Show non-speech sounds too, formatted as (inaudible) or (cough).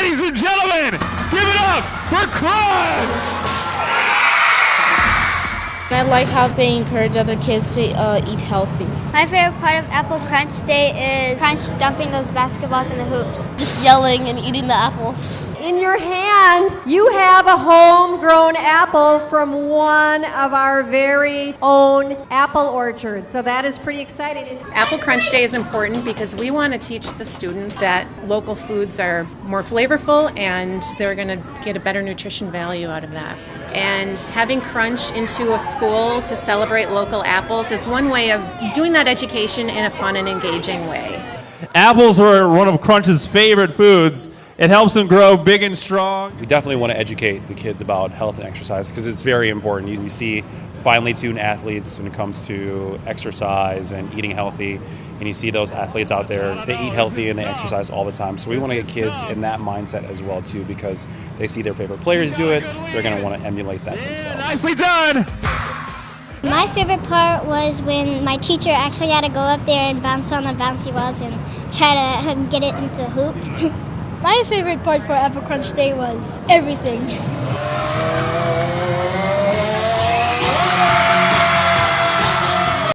Ladies and gentlemen, give it up for Crunch! I like how they encourage other kids to uh, eat healthy. My favorite part of Apple Crunch Day is Crunch dumping those basketballs in the hoops. Just yelling and eating the apples. In your hand, you have a homegrown apple from one of our very own apple orchards. So that is pretty exciting. Apple Crunch Day is important because we want to teach the students that local foods are more flavorful and they're going to get a better nutrition value out of that. And having Crunch into a school to celebrate local apples is one way of doing that education in a fun and engaging way. Apples are one of Crunch's favorite foods. It helps them grow big and strong. We definitely want to educate the kids about health and exercise because it's very important. You, you, see finely tuned athletes when it comes to exercise and eating healthy, and you see those athletes out there. They eat healthy and they exercise all the time. So we want to get kids in that mindset as well too because they see their favorite players do it. They're going to want to emulate that themselves. Nicely done. My favorite part was when my teacher actually had to go up there and bounce on the bouncy balls and try to (laughs) get it into hoop. (laughs) My favorite part for Apple Crunch Day was everything.